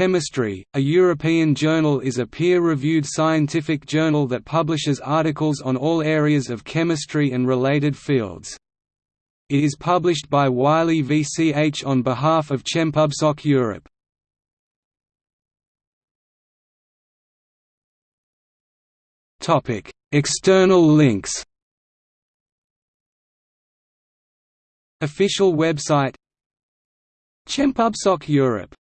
Chemistry, a European journal is a peer-reviewed scientific journal that publishes articles on all areas of chemistry and related fields. It is published by Wiley VCH on behalf of Chempubsoc Europe. External links Official website Chempubsoc Europe